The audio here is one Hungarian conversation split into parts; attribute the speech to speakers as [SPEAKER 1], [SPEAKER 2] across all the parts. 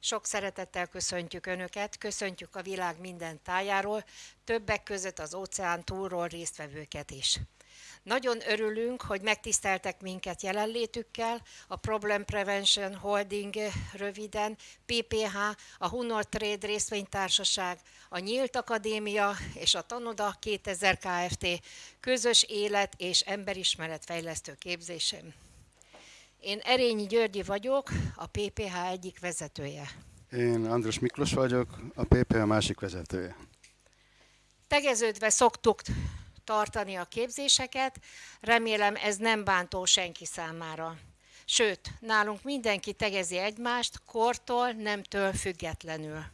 [SPEAKER 1] Sok szeretettel köszöntjük Önöket, köszöntjük a világ minden tájáról, többek között az óceán túlról résztvevőket is. Nagyon örülünk, hogy megtiszteltek minket jelenlétükkel, a Problem Prevention Holding röviden, PPH, a Hunor Trade részvénytársaság, a Nyílt Akadémia és a Tanoda 2000 Kft. közös élet és emberismeretfejlesztő képzésem. Én Erényi Györgyi vagyok, a PPH egyik vezetője.
[SPEAKER 2] Én András Miklós vagyok, a PPH másik vezetője.
[SPEAKER 1] Tegeződve szoktuk tartani a képzéseket, remélem ez nem bántó senki számára. Sőt, nálunk mindenki tegezi egymást, kortól, nemtől függetlenül.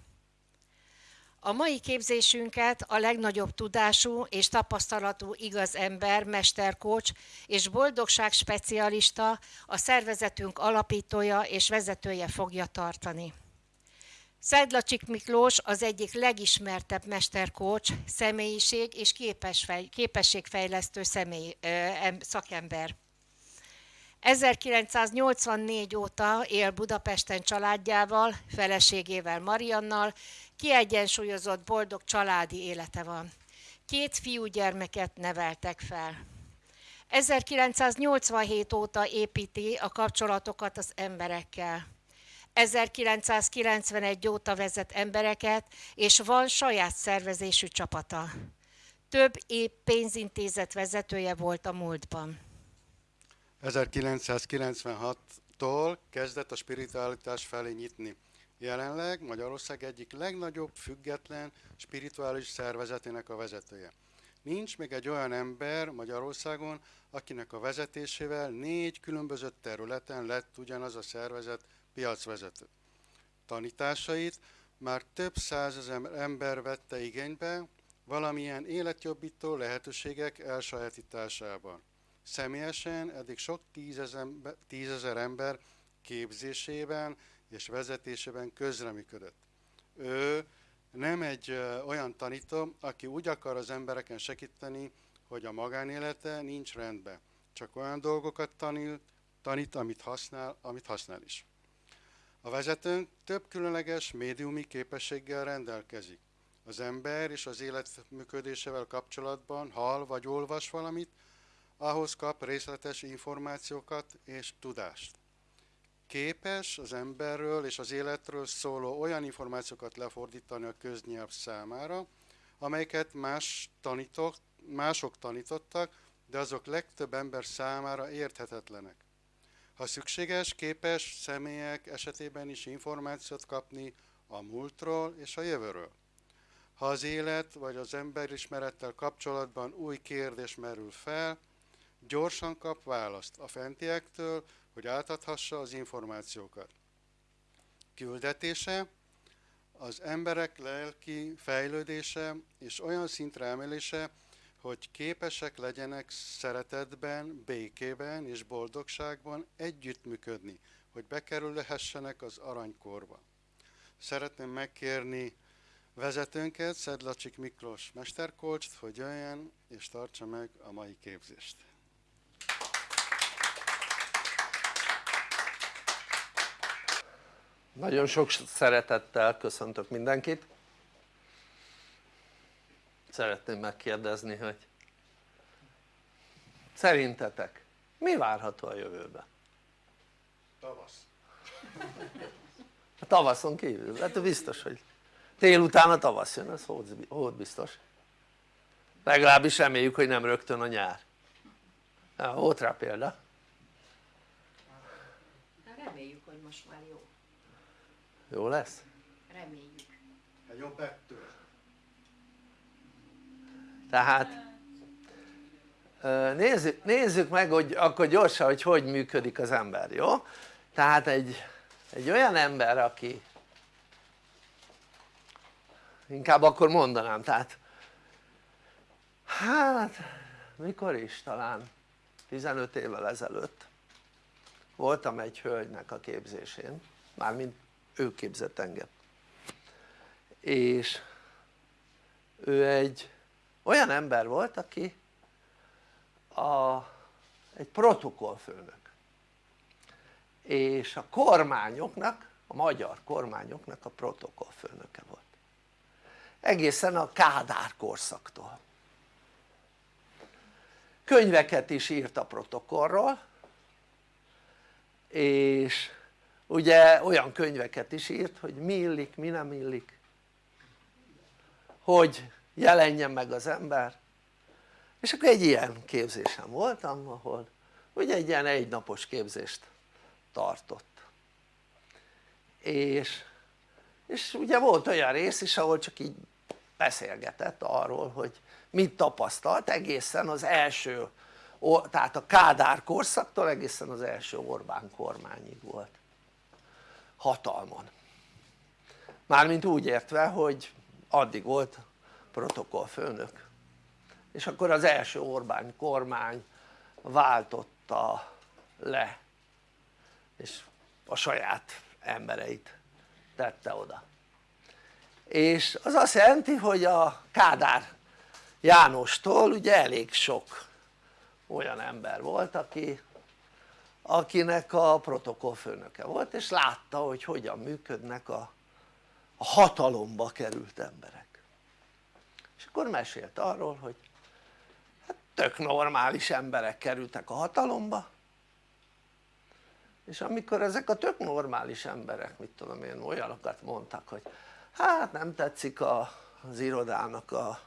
[SPEAKER 1] A mai képzésünket a legnagyobb tudású és tapasztalatú igaz ember, mesterkócs és boldogság specialista, a szervezetünk alapítója és vezetője fogja tartani. Szedlacsik Miklós az egyik legismertebb mesterkócs, személyiség és képességfejlesztő személy, szakember. 1984 óta él Budapesten családjával, feleségével Mariannal, kiegyensúlyozott, boldog családi élete van. Két fiúgyermeket neveltek fel. 1987 óta építi a kapcsolatokat az emberekkel. 1991 óta vezet embereket, és van saját szervezésű csapata. Több épp pénzintézet vezetője volt a múltban.
[SPEAKER 2] 1996-tól kezdett a spiritualitás felé nyitni. Jelenleg Magyarország egyik legnagyobb független spirituális szervezetének a vezetője. Nincs még egy olyan ember Magyarországon, akinek a vezetésével négy különböző területen lett ugyanaz a szervezet piacvezető. Tanításait már több százezer ember vette igénybe valamilyen életjobbító lehetőségek elsajátításában. Személyesen eddig sok tízezer, ember képzésében és vezetésében közreműködött. Ő nem egy olyan tanító, aki úgy akar az embereken segíteni, hogy a magánélete nincs rendben. Csak olyan dolgokat tanít, tanít amit, használ, amit használ is. A vezetőnk több különleges médiumi képességgel rendelkezik. Az ember és az élet működésével kapcsolatban hall vagy olvas valamit, ahhoz kap részletes információkat és tudást. Képes az emberről és az életről szóló olyan információkat lefordítani a köznyelv számára, amelyeket más tanítok, mások tanítottak, de azok legtöbb ember számára érthetetlenek. Ha szükséges, képes személyek esetében is információt kapni a múltról és a jövőről. Ha az élet vagy az emberismerettel kapcsolatban új kérdés merül fel, gyorsan kap választ a fentiektől, hogy átadhassa az információkat. Küldetése, az emberek lelki fejlődése és olyan szintre emelése, hogy képesek legyenek szeretetben, békében és boldogságban együttműködni, hogy bekerülhessenek az aranykorba. Szeretném megkérni vezetőnket, Szedlacsik Miklós mesterkolcst, hogy jöjjön és tartsa meg a mai képzést.
[SPEAKER 3] Nagyon sok szeretettel köszöntök mindenkit szeretném megkérdezni, hogy szerintetek mi várható a jövőben?
[SPEAKER 2] Tavasz.
[SPEAKER 3] A tavaszon kívül, hát biztos, hogy tél után a tavasz jön, ez hód biztos. Legalábbis reméljük, hogy nem rögtön a nyár. Na, volt rá példa.
[SPEAKER 1] Reméljük, hogy most már jó.
[SPEAKER 3] Lesz?
[SPEAKER 1] Reméljük.
[SPEAKER 2] Egy jobb ettől
[SPEAKER 3] tehát nézzük, nézzük meg hogy akkor gyorsan hogy hogy működik az ember, jó? tehát egy, egy olyan ember aki inkább akkor mondanám tehát hát mikor is talán 15 évvel ezelőtt voltam egy hölgynek a képzésén mármint ő képzett engem. És ő egy olyan ember volt aki a, egy protokollfőnök. És a kormányoknak a magyar kormányoknak a protokollfőnöke volt. Egészen a Kádár korszaktól. Könyveket is írt a protokollról és ugye olyan könyveket is írt hogy mi illik, mi nem illik. Hogy jelenjen meg az ember. És akkor egy ilyen képzésen voltam ahol ugye egy ilyen egynapos képzést tartott. És, és ugye volt olyan rész is ahol csak így beszélgetett arról hogy mit tapasztalt egészen az első tehát a Kádár korszaktól egészen az első Orbán kormányig volt hatalmon. Mármint úgy értve hogy addig volt protokollfőnök. És akkor az első Orbán kormány váltotta le és a saját embereit tette oda. És az azt jelenti hogy a Kádár Jánostól ugye elég sok olyan ember volt aki akinek a protokollfőnöke volt és látta hogy hogyan működnek a, a hatalomba került emberek. És akkor mesélt arról hogy hát tök normális emberek kerültek a hatalomba és amikor ezek a tök normális emberek mit tudom én olyanokat mondtak hogy hát nem tetszik a, az irodának a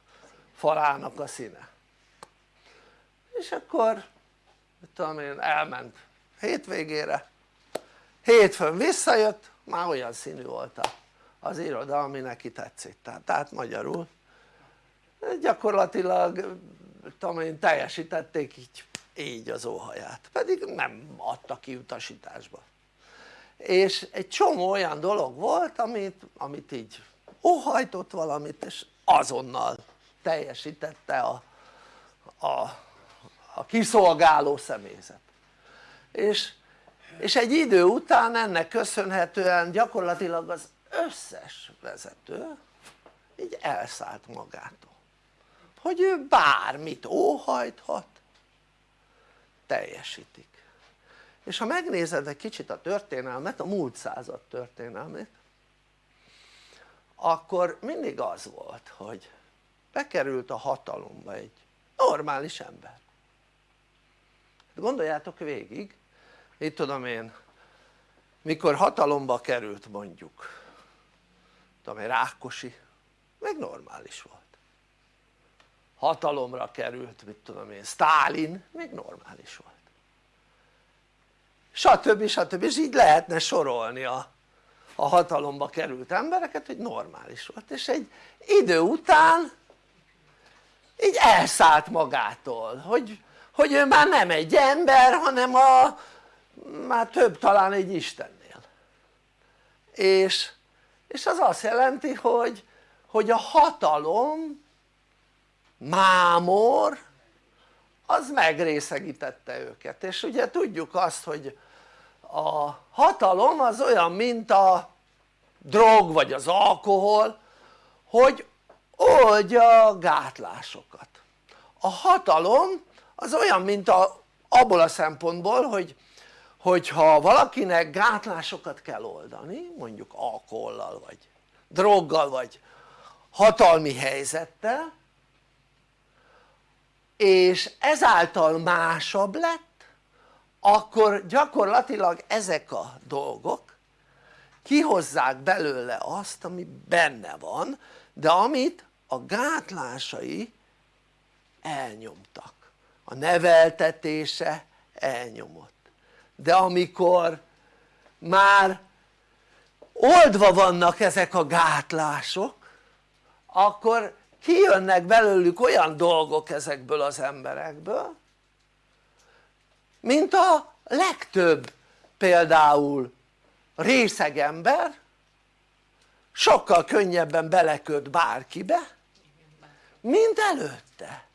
[SPEAKER 3] falának a színe. És akkor mit tudom én elment hétvégére. Hétfőn visszajött már olyan színű volt az iroda ami neki tetszik. Tehát, tehát magyarul. Gyakorlatilag tudom én teljesítették így, így az óhaját. Pedig nem adta ki utasításba. És egy csomó olyan dolog volt amit, amit így óhajtott valamit és azonnal teljesítette a, a, a kiszolgáló személyzet és, és egy idő után ennek köszönhetően gyakorlatilag az összes vezető így elszállt magától. Hogy ő bármit óhajthat teljesítik. És ha megnézed egy kicsit a történelmet, a múlt század történelmét akkor mindig az volt hogy bekerült a hatalomba egy normális ember. Gondoljátok végig mit tudom én mikor hatalomba került mondjuk tudom én Rákosi meg normális volt hatalomra került mit tudom én Stálin még normális volt stb. stb. és így lehetne sorolni a, a hatalomba került embereket hogy normális volt és egy idő után így elszállt magától hogy, hogy ő már nem egy ember hanem a már több talán egy Istennél. És, és az azt jelenti hogy, hogy a hatalom mámor az megrészegítette őket. És ugye tudjuk azt hogy a hatalom az olyan mint a drog vagy az alkohol hogy oldja a gátlásokat. A hatalom az olyan mint a, abból a szempontból hogy hogyha valakinek gátlásokat kell oldani mondjuk alkohollal vagy droggal vagy hatalmi helyzettel és ezáltal másabb lett akkor gyakorlatilag ezek a dolgok kihozzák belőle azt ami benne van de amit a gátlásai elnyomtak. A neveltetése elnyomott de amikor már oldva vannak ezek a gátlások akkor kijönnek belőlük olyan dolgok ezekből az emberekből mint a legtöbb például részegember sokkal könnyebben beleköt bárkibe mint előtte.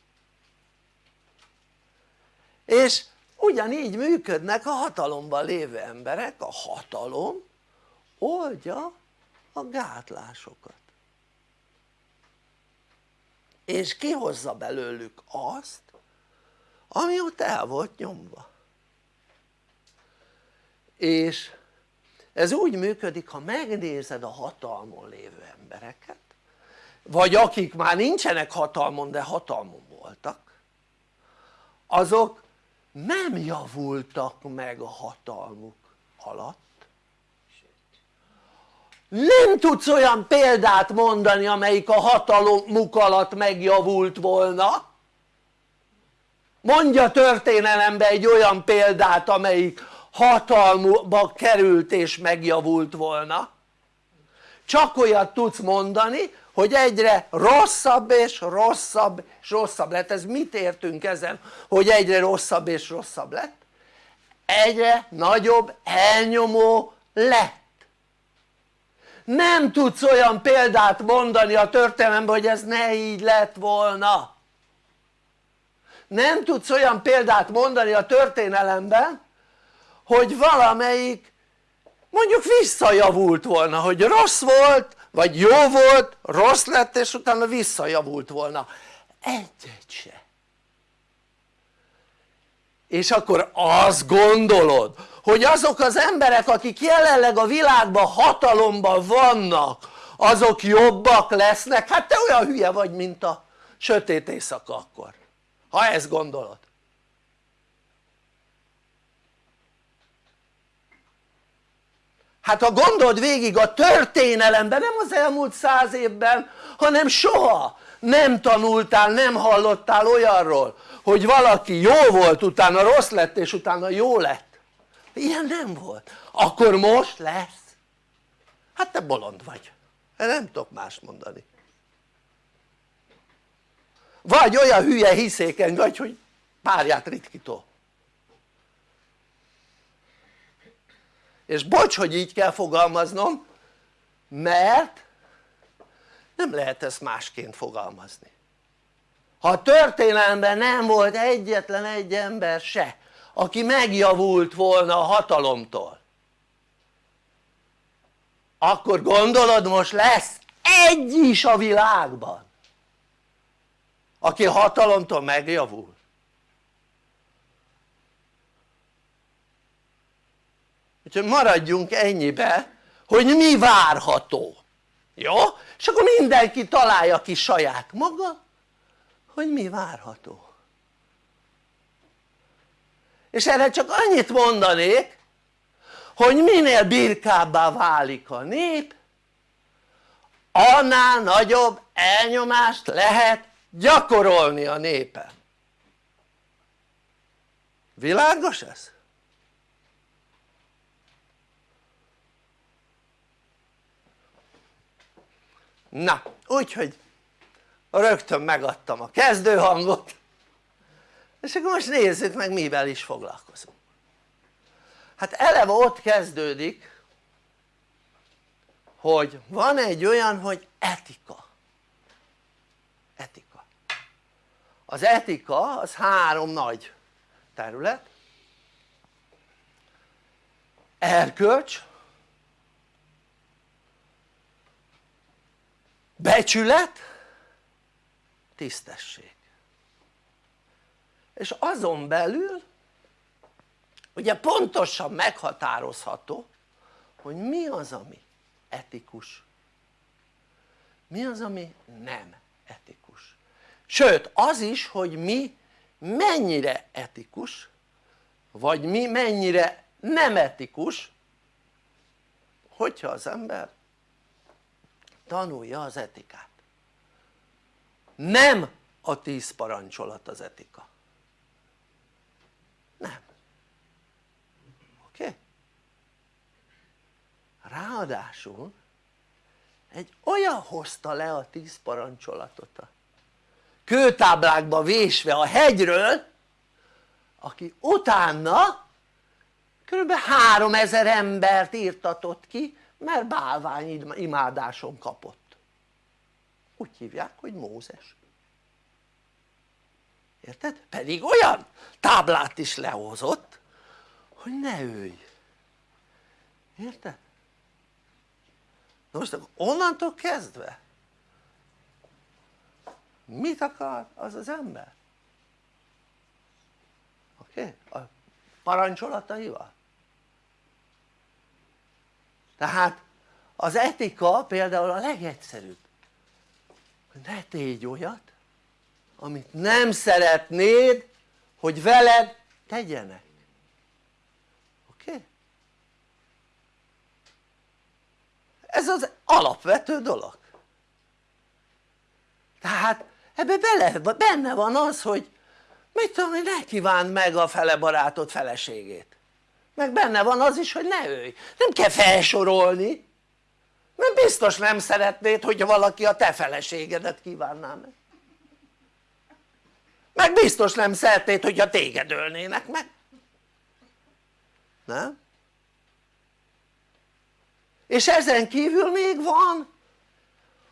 [SPEAKER 3] És ugyanígy működnek a hatalomban lévő emberek, a hatalom oldja a gátlásokat. És kihozza belőlük azt ami ott el volt nyomva. És ez úgy működik ha megnézed a hatalmon lévő embereket vagy akik már nincsenek hatalmon de hatalmon voltak azok nem javultak meg a hatalmuk alatt. Nem tudsz olyan példát mondani amelyik a hatalmuk alatt megjavult volna. Mondja történelembe egy olyan példát amelyik hatalmuba került és megjavult volna. Csak olyat tudsz mondani hogy egyre rosszabb és rosszabb és rosszabb lett, ez mit értünk ezen hogy egyre rosszabb és rosszabb lett? egyre nagyobb elnyomó lett. Nem tudsz olyan példát mondani a történelemben hogy ez ne így lett volna. Nem tudsz olyan példát mondani a történelemben hogy valamelyik mondjuk visszajavult volna hogy rossz volt vagy jó volt rossz lett és utána visszajavult volna. Egyet se. És akkor azt gondolod hogy azok az emberek akik jelenleg a világban hatalomban vannak azok jobbak lesznek? hát te olyan hülye vagy mint a sötét éjszaka akkor. Ha ezt gondolod hát ha gondold végig a történelemben nem az elmúlt száz évben hanem soha nem tanultál, nem hallottál olyanról hogy valaki jó volt utána rossz lett és utána jó lett. Ilyen nem volt, akkor most lesz. Hát te bolond vagy, nem tudok más mondani. Vagy olyan hülye hiszéken vagy hogy párját ritkító és bocs hogy így kell fogalmaznom mert nem lehet ezt másként fogalmazni. Ha a történelemben nem volt egyetlen egy ember se aki megjavult volna a hatalomtól akkor gondolod most lesz egy is a világban aki hatalomtól megjavul úgyhogy maradjunk ennyibe hogy mi várható jó? és akkor mindenki találja ki saját maga hogy mi várható és erre csak annyit mondanék hogy minél birkábbá válik a nép annál nagyobb elnyomást lehet gyakorolni a népen világos ez? Na úgyhogy rögtön megadtam a kezdőhangot és akkor most nézzük meg mivel is foglalkozunk. Hát eleve ott kezdődik hogy van egy olyan hogy etika. Etika. Az etika az három nagy terület. Erkölcs becsület? Tisztesség. És azon belül ugye pontosan meghatározható hogy mi az ami etikus. Mi az ami nem etikus. Sőt az is hogy mi mennyire etikus vagy mi mennyire nem etikus hogyha az ember tanulja az etikát nem a tíz parancsolat az etika nem oké? Ráadásul egy olyan hozta le a tíz parancsolatot a kőtáblákba vésve a hegyről aki utána kb. 3000 embert írtatott ki mert bálvány imádáson kapott úgy hívják hogy Mózes érted? pedig olyan táblát is lehozott hogy ne őj érted? Most onnantól kezdve mit akar az az ember? oké? Okay? a parancsolataival tehát az etika például a legegyszerűbb. Hogy ne tégy olyat amit nem szeretnéd hogy veled tegyenek. Oké? Ez az alapvető dolog. Tehát ebbe bele, benne van az hogy mit tudom én ne kívánd meg a fele barátod feleségét meg benne van az is hogy ne ölj, nem kell felsorolni. Mert biztos nem szeretnéd hogyha valaki a te feleségedet kívánná meg. Meg biztos nem szeretnéd hogyha téged ölnének meg. Nem? és ezen kívül még van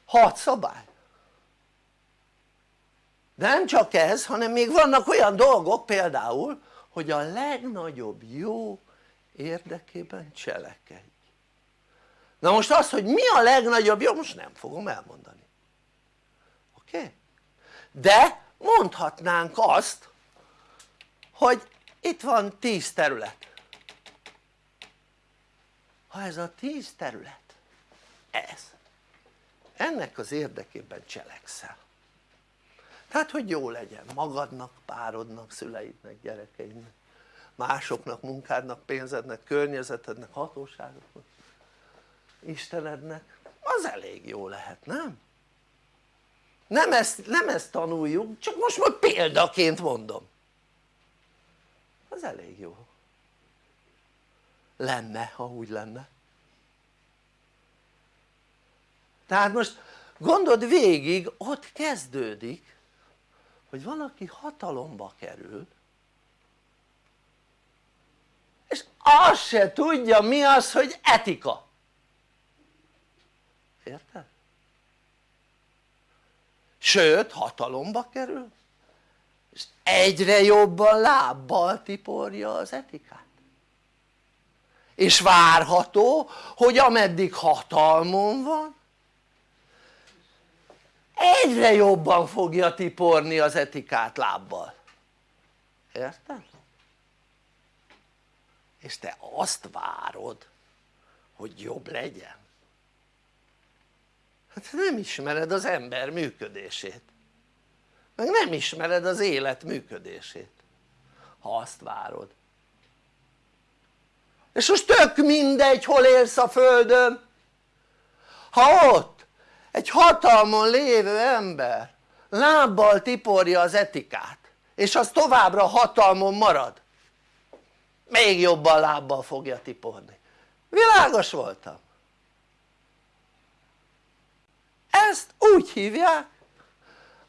[SPEAKER 3] hat szabály. De nem csak ez hanem még vannak olyan dolgok például hogy a legnagyobb jó érdekében cselekedj. Na most az hogy mi a legnagyobb jó most nem fogom elmondani. Oké? De mondhatnánk azt hogy itt van tíz terület. Ha ez a tíz terület ez ennek az érdekében cselekszel. Tehát hogy jó legyen magadnak, párodnak, szüleidnek, gyerekeidnek másoknak, munkádnak, pénzednek, környezetednek, hatóságoknak Istenednek. Az elég jó lehet, nem? nem ezt, nem ezt tanuljuk, csak most majd példaként mondom. Az elég jó. Lenne ha úgy lenne. Tehát most gondold végig ott kezdődik hogy valaki hatalomba kerül és azt se tudja mi az hogy etika érted? sőt hatalomba kerül és egyre jobban lábbal tiporja az etikát és várható hogy ameddig hatalmon van egyre jobban fogja tiporni az etikát lábbal érted? És te azt várod hogy jobb legyen? Hát nem ismered az ember működését. Meg nem ismered az élet működését. Ha azt várod. És most tök mindegy hol élsz a földön. Ha ott egy hatalmon lévő ember lábbal tiporja az etikát és az továbbra hatalmon marad még jobban lábbal fogja tiporni. Világos voltam. Ezt úgy hívják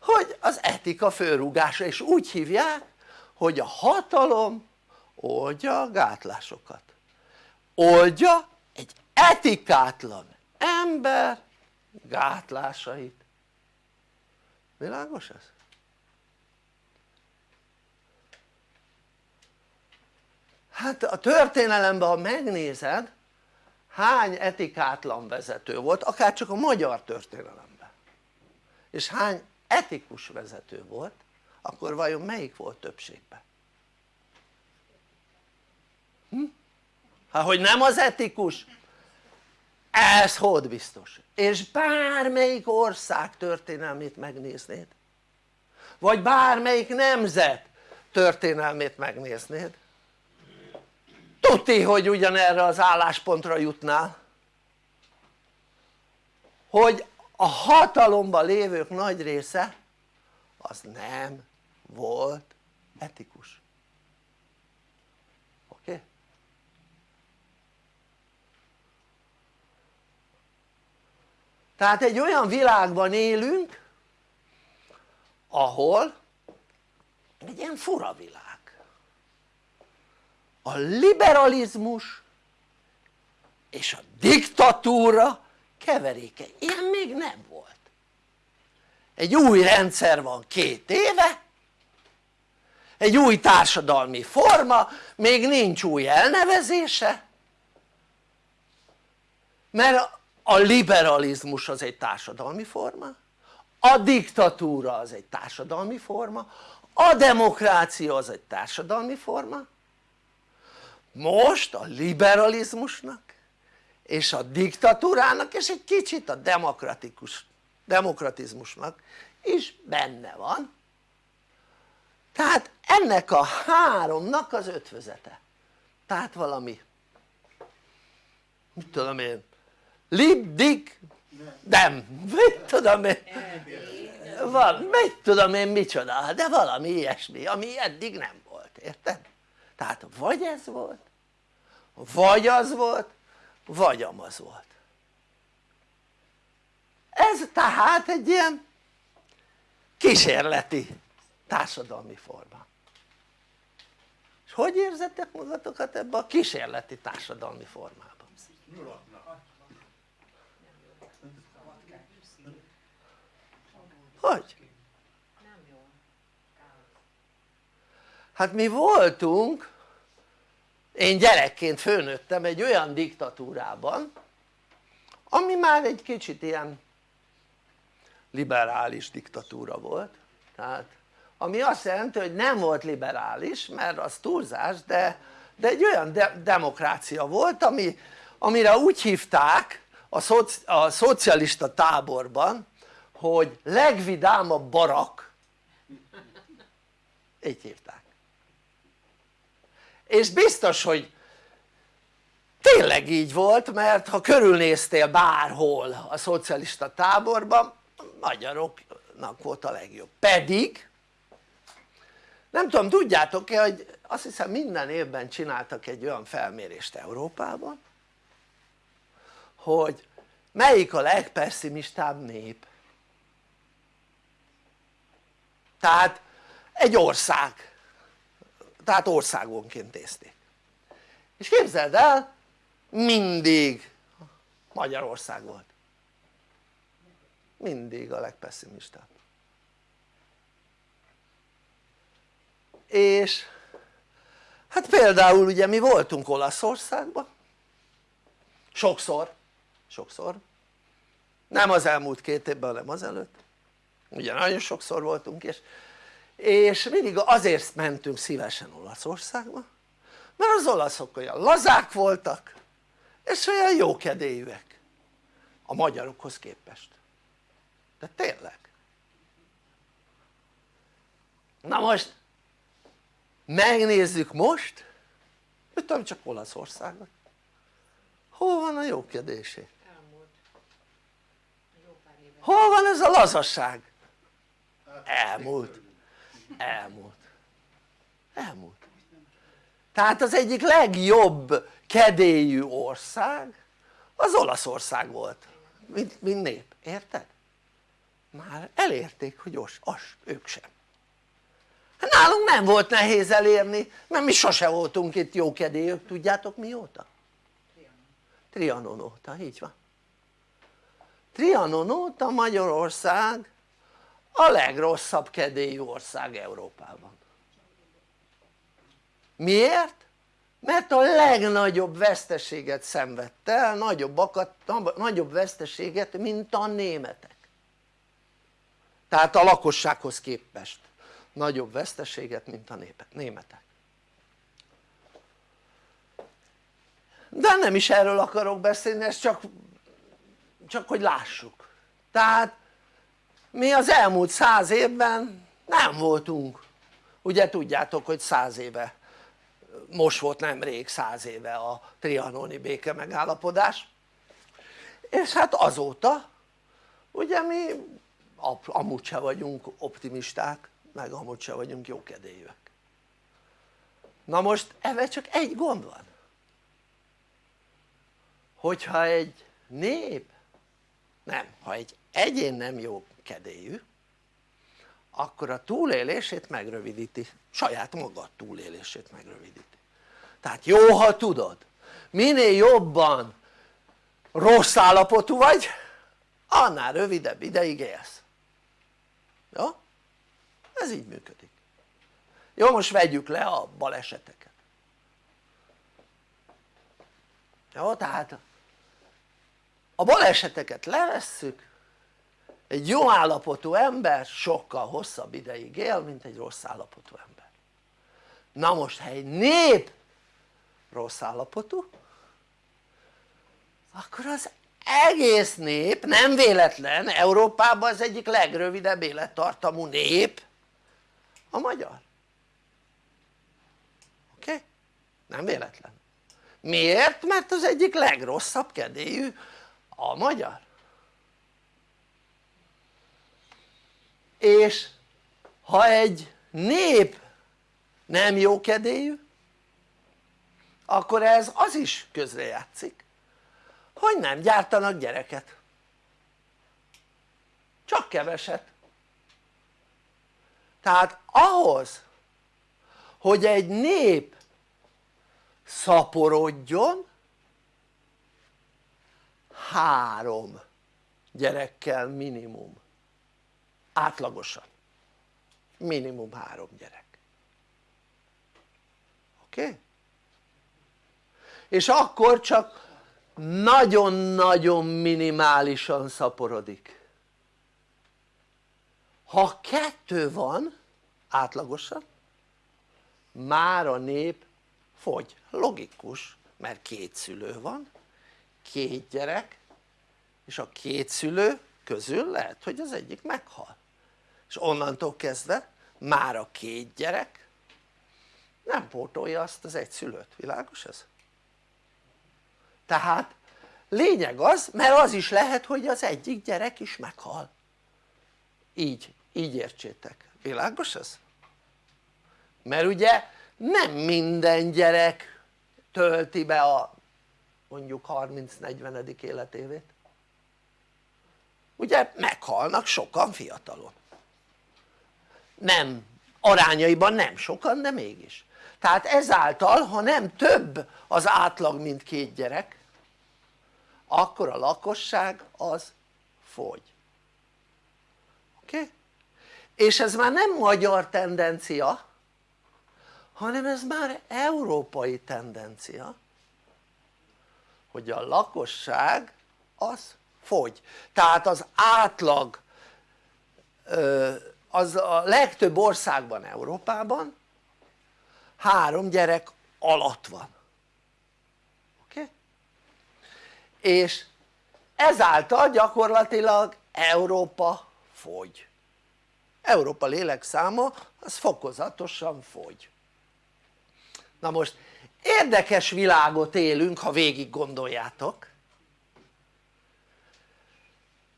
[SPEAKER 3] hogy az etika fölrúgása és úgy hívják hogy a hatalom oldja a gátlásokat. Oldja egy etikátlan ember gátlásait. Világos ez? Hát a történelemben ha megnézed hány etikátlan vezető volt akár csak a magyar történelemben. És hány etikus vezető volt akkor vajon melyik volt többségben? Hm? hát hogy nem az etikus? Ez hód biztos. És bármelyik ország történelmét megnéznéd? Vagy bármelyik nemzet történelmét megnéznéd tuti hogy ugyanerre az álláspontra jutnál. Hogy a hatalomban lévők nagy része az nem volt etikus. Oké? Tehát egy olyan világban élünk ahol egy ilyen fura világ a liberalizmus és a diktatúra keveréke, ilyen még nem volt. Egy új rendszer van két éve egy új társadalmi forma, még nincs új elnevezése mert a liberalizmus az egy társadalmi forma a diktatúra az egy társadalmi forma a demokrácia az egy társadalmi forma most a liberalizmusnak és a diktatúrának és egy kicsit a demokratikus, demokratizmusnak is benne van. Tehát ennek a háromnak az ötvözete. Tehát valami mit tudom én lib, dik, dem, mit tudom én? Van, mit tudom én micsoda, de valami ilyesmi ami eddig nem volt, érted? Tehát vagy ez volt vagy az volt vagy amaz volt ez tehát egy ilyen kísérleti társadalmi forma és hogy érzettek magatokat ebbe a kísérleti társadalmi formában? hogy? hát mi voltunk én gyerekként főnőttem egy olyan diktatúrában ami már egy kicsit ilyen liberális diktatúra volt. Tehát ami azt jelenti hogy nem volt liberális mert az túlzás de, de egy olyan de demokrácia volt ami, amire úgy hívták a, szoci, a szocialista táborban hogy legvidámabb barak. Így hívták és biztos hogy tényleg így volt mert ha körülnéztél bárhol a szocialista táborban magyaroknak volt a legjobb. Pedig nem tudom tudjátok-e hogy azt hiszem minden évben csináltak egy olyan felmérést Európában hogy melyik a legpesszimistább nép. Tehát egy ország tehát országonként nézték. És képzeld el mindig Magyarország volt. Mindig a legpesszimistább és hát például ugye mi voltunk Olaszországban. Sokszor, sokszor. Nem az elmúlt két évben hanem az előtt ugye nagyon sokszor voltunk és, és mindig azért mentünk szívesen Olaszországba mert az olaszok olyan lazák voltak és olyan jókedélyűek a magyarokhoz képest. De tényleg. Na most megnézzük most mit tudom csak Olaszországot hol van a jókedésé? hol van ez a lazasság? elmúlt elmúlt. Elmúlt. Tehát az egyik legjobb kedélyű ország az Olaszország volt. Mint, mint nép, érted? már elérték hogy os, as, ők sem. Hát nálunk nem volt nehéz elérni mert mi sose voltunk itt jókedélyök tudjátok mióta? Trianon óta, így van. Trianon óta Magyarország a legrosszabb kedélyű ország Európában. Miért? mert a legnagyobb veszteséget szenvedte el, nagyobbakat, nagyobb veszteséget mint a németek. Tehát a lakossághoz képest nagyobb veszteséget mint a németek. De nem is erről akarok beszélni, ez csak, csak hogy lássuk. Tehát mi az elmúlt száz évben nem voltunk. Ugye tudjátok hogy száz éve most volt nemrég száz éve a trianoni béke megállapodás. És hát azóta ugye mi amúgy se vagyunk optimisták meg amúgy se vagyunk jókedélyűek. Na most ebben csak egy gond van. Hogyha egy nép nem, ha egy egyén nem jó kedélyű akkor a túlélését megrövidíti, saját maga túlélését megrövidíti. Tehát jó ha tudod minél jobban rossz állapotú vagy annál rövidebb ideig élsz. Jó? ez így működik. Jó most vegyük le a baleseteket. Jó tehát a baleseteket levesszük egy jó állapotú ember sokkal hosszabb ideig él mint egy rossz állapotú ember na most ha egy nép rossz állapotú akkor az egész nép nem véletlen Európában az egyik legrövidebb élettartamú nép a magyar oké? Okay? nem véletlen miért? mert az egyik legrosszabb kedélyű a magyar és ha egy nép nem jó kedélyű akkor ez az is közrejátszik hogy nem gyártanak gyereket. Csak keveset. Tehát ahhoz hogy egy nép szaporodjon három gyerekkel minimum átlagosan. Minimum három gyerek. Oké? És akkor csak nagyon-nagyon minimálisan szaporodik. Ha kettő van átlagosan már a nép fogy, logikus mert két szülő van két gyerek és a két szülő közül lehet hogy az egyik meghal és onnantól kezdve már a két gyerek nem pótolja azt az egy szülőt, világos ez? tehát lényeg az, mert az is lehet hogy az egyik gyerek is meghal így, így értsétek, világos ez? mert ugye nem minden gyerek tölti be a mondjuk 30-40. életévét ugye meghalnak sokan fiatalon nem, arányaiban nem sokan de mégis tehát ezáltal ha nem több az átlag mint két gyerek akkor a lakosság az fogy oké? Okay? és ez már nem magyar tendencia hanem ez már európai tendencia hogy a lakosság az fogy tehát az átlag az a legtöbb országban Európában három gyerek alatt van oké? Okay? és ezáltal gyakorlatilag Európa fogy Európa lélekszáma az fokozatosan fogy na most érdekes világot élünk ha végig gondoljátok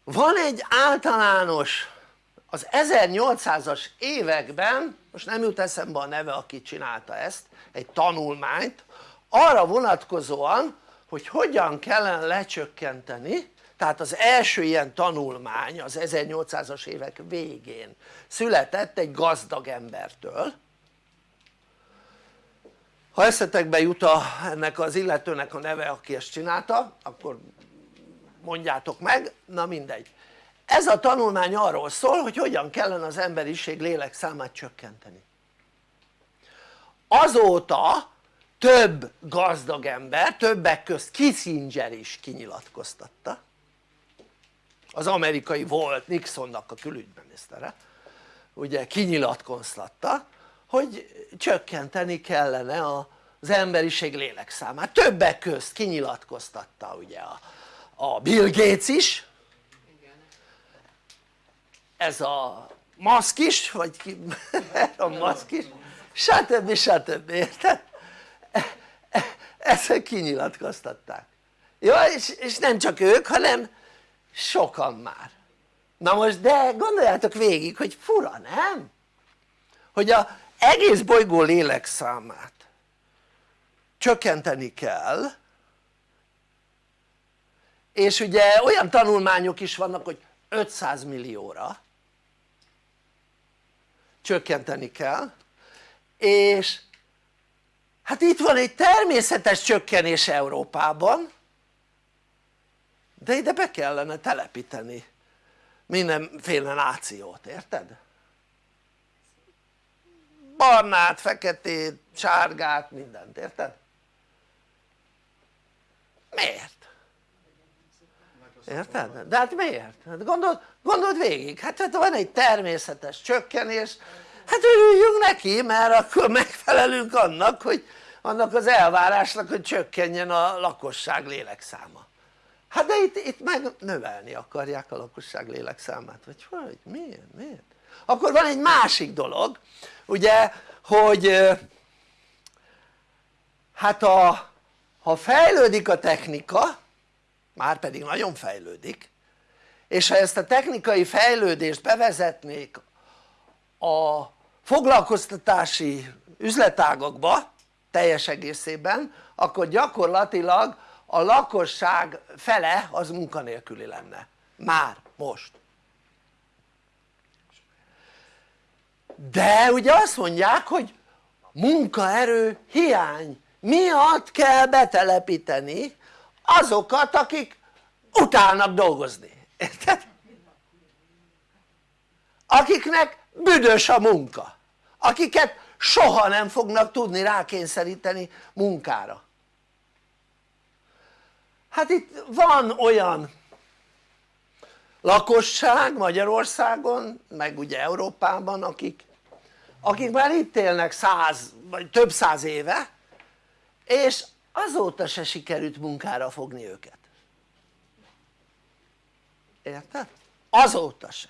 [SPEAKER 3] van egy általános az 1800-as években most nem jut eszembe a neve aki csinálta ezt egy tanulmányt arra vonatkozóan hogy hogyan kellene lecsökkenteni tehát az első ilyen tanulmány az 1800-as évek végén született egy gazdag embertől. Ha eszetekbe jut a, ennek az illetőnek a neve aki ezt csinálta akkor mondjátok meg, na mindegy ez a tanulmány arról szól hogy hogyan kellene az emberiség lélekszámát csökkenteni. Azóta több gazdag ember, többek közt Kissinger is kinyilatkoztatta. Az amerikai volt Nixonnak a külügyminisztere. Ugye kinyilatkoztatta hogy csökkenteni kellene az emberiség lélekszámát többek közt kinyilatkoztatta ugye a, Bill Gates is ez a maszk is vagy ki a maszk is stb. stb. érted? ezt kinyilatkoztatták jó és, és nem csak ők hanem sokan már na most de gondoljátok végig hogy fura nem? hogy a egész bolygó lélekszámát csökkenteni kell és ugye olyan tanulmányok is vannak hogy 500 millióra csökkenteni kell és hát itt van egy természetes csökkenés Európában de ide be kellene telepíteni mindenféle nációt, érted? barnát, feketét, sárgát, mindent, érted? miért? Érted? de hát miért? Hát gondold, gondold végig, hát, hát van egy természetes csökkenés hát örüljünk neki mert akkor megfelelünk annak hogy annak az elvárásnak hogy csökkenjen a lakosság lélekszáma hát de itt, itt meg növelni akarják a lakosság lélekszámát vagy hogy miért? miért? akkor van egy másik dolog ugye hogy hát a, ha fejlődik a technika már pedig nagyon fejlődik. És ha ezt a technikai fejlődést bevezetnék a foglalkoztatási üzletágakba teljes egészében akkor gyakorlatilag a lakosság fele az munkanélküli lenne. Már most. De ugye azt mondják hogy munkaerő hiány miatt kell betelepíteni azokat akik utálnak dolgozni, érted? akiknek büdös a munka. Akiket soha nem fognak tudni rákényszeríteni munkára. Hát itt van olyan lakosság Magyarországon meg ugye Európában akik, akik már itt élnek száz vagy több száz éve és azóta se sikerült munkára fogni őket. Érted? azóta se.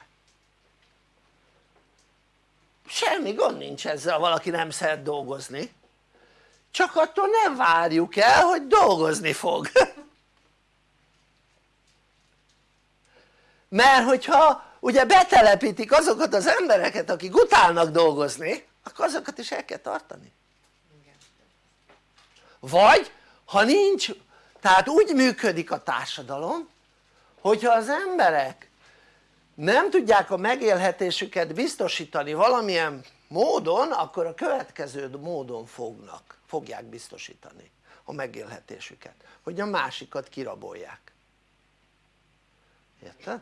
[SPEAKER 3] Semmi gond nincs ezzel ha valaki nem szeret dolgozni. Csak attól nem várjuk el hogy dolgozni fog. Mert hogyha ugye betelepítik azokat az embereket akik utálnak dolgozni akkor azokat is el kell tartani. Vagy ha nincs tehát úgy működik a társadalom hogyha az emberek nem tudják a megélhetésüket biztosítani valamilyen módon akkor a következő módon fognak, fogják biztosítani a megélhetésüket hogy a másikat kirabolják érted?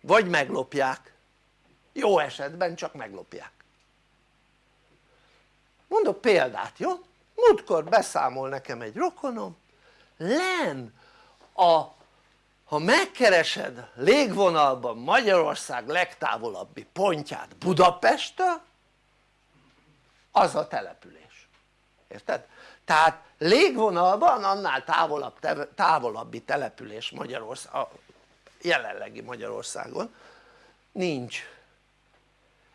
[SPEAKER 3] vagy meglopják jó esetben csak meglopják mondok példát jó? Múltkor beszámol nekem egy rokonom len a ha megkeresed légvonalban Magyarország legtávolabbi pontját Budapesttől az a település, érted? tehát légvonalban annál távolabb, távolabbi település Magyarország, a jelenlegi Magyarországon nincs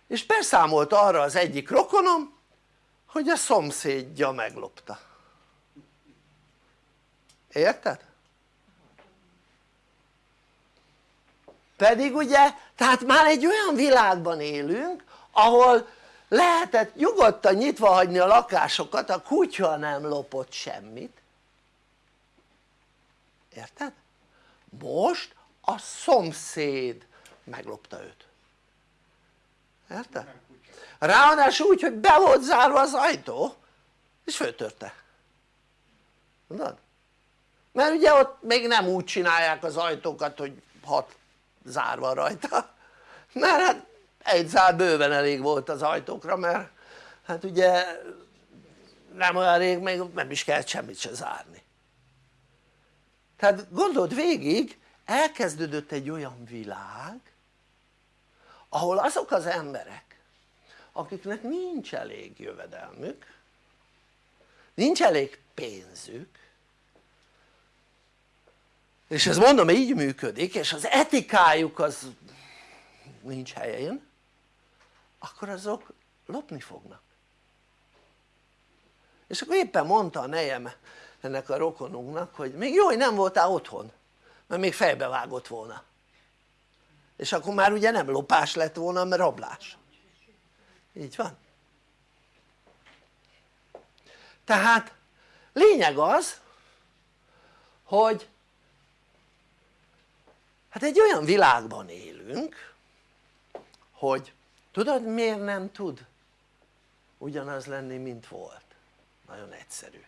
[SPEAKER 3] és beszámolt arra az egyik rokonom hogy a szomszédja meglopta érted? pedig ugye tehát már egy olyan világban élünk ahol lehetett nyugodtan nyitva hagyni a lakásokat a kutya nem lopott semmit érted? most a szomszéd meglopta őt érted? Ráadásul úgy hogy be volt zárva az ajtó és föltörte. Tudod? mert ugye ott még nem úgy csinálják az ajtókat hogy hat zárva rajta. Mert hát egy zár bőven elég volt az ajtókra mert hát ugye nem olyan rég még nem is kellett semmit se zárni. Tehát gondold végig elkezdődött egy olyan világ ahol azok az emberek akiknek nincs elég jövedelmük nincs elég pénzük. És ez mondom így működik és az etikájuk az nincs helyén akkor azok lopni fognak. És akkor éppen mondta a nejem ennek a rokonunknak hogy még jó hogy nem voltál otthon mert még fejbevágott volna. És akkor már ugye nem lopás lett volna mert rablás így van tehát lényeg az hogy hát egy olyan világban élünk hogy tudod miért nem tud ugyanaz lenni mint volt? nagyon egyszerű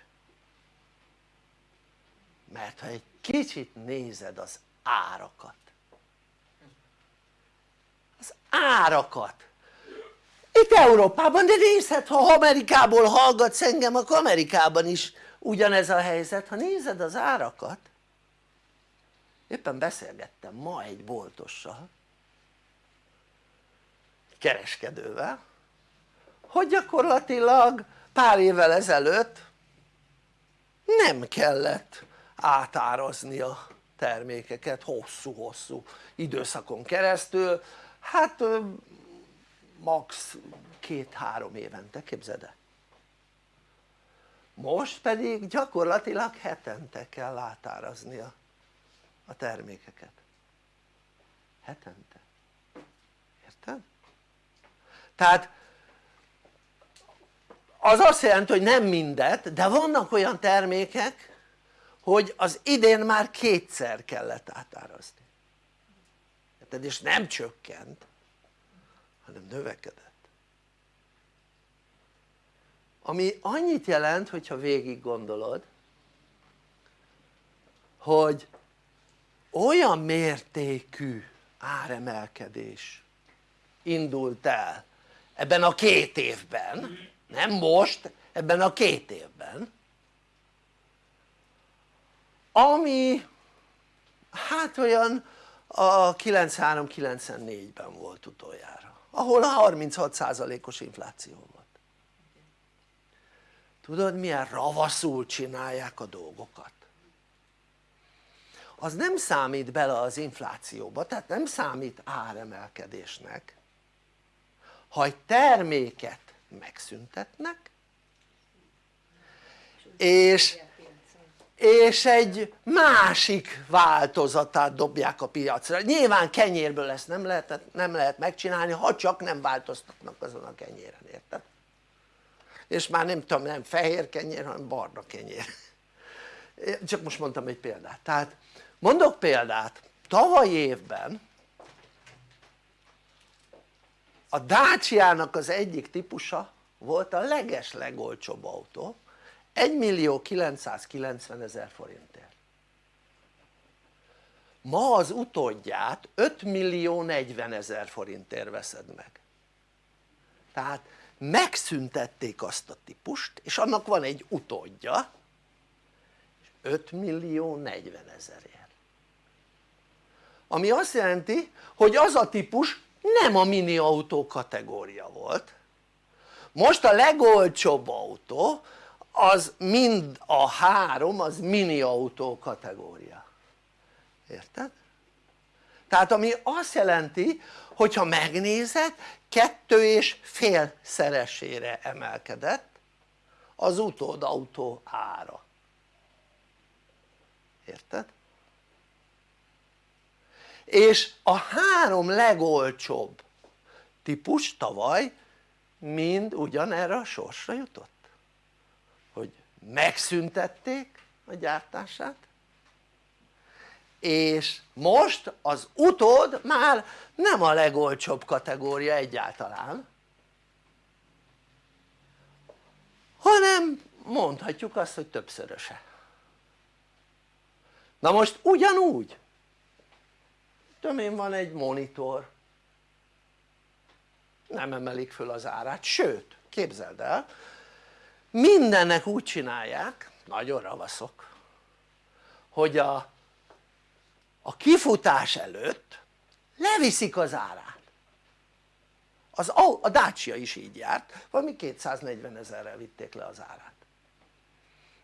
[SPEAKER 3] mert ha egy kicsit nézed az árakat az árakat itt Európában de nézhet ha Amerikából hallgatsz engem akkor Amerikában is ugyanez a helyzet. Ha nézed az árakat éppen beszélgettem ma egy boltossal kereskedővel hogy gyakorlatilag pár évvel ezelőtt nem kellett átárazni a termékeket hosszú-hosszú időszakon keresztül. Hát max. két-három évente képzeld el most pedig gyakorlatilag hetente kell átárazni a, a termékeket hetente érted? tehát az azt jelenti hogy nem mindet de vannak olyan termékek hogy az idén már kétszer kellett átárazni érted? és nem csökkent hanem növekedett. Ami annyit jelent hogyha végig gondolod hogy olyan mértékű áremelkedés indult el ebben a két évben nem most, ebben a két évben ami hát olyan a 93-94-ben volt utoljára ahol a 36%-os infláció volt. Tudod milyen ravaszul csinálják a dolgokat? Az nem számít bele az inflációba tehát nem számít áremelkedésnek ha egy terméket megszüntetnek és, és egy másik változatát dobják a piacra. Nyilván kenyérből ezt nem lehet, nem lehet megcsinálni ha csak nem változtatnak azon a kenyéren, érted? és már nem tudom nem fehér kenyér hanem barna kenyér. Csak most mondtam egy példát. Tehát mondok példát. Tavaly évben a Dacia-nak az egyik típusa volt a leges legolcsóbb autó 1 millió 990 ezer forintért. Ma az utódját 5 millió 40 ezer forintért veszed meg. Tehát megszüntették azt a típust és annak van egy utódja 5 millió 40 ezerért. Ami azt jelenti hogy az a típus nem a mini autó kategória volt. Most a legolcsóbb autó az mind a három az mini autó kategória érted? tehát ami azt jelenti hogyha megnézed kettő és fél szeresére emelkedett az utódautó ára érted? és a három legolcsóbb típus tavaly mind ugyanerre a sorsra jutott megszüntették a gyártását és most az utód már nem a legolcsóbb kategória egyáltalán hanem mondhatjuk azt hogy többszöröse. Na most ugyanúgy tudom van egy monitor nem emelik föl az árát, sőt képzeld el mindennek úgy csinálják, nagyon ravaszok hogy a, a kifutás előtt leviszik az árát. Az, a Dacia is így járt, valami 240 ezerrel vitték le az árát.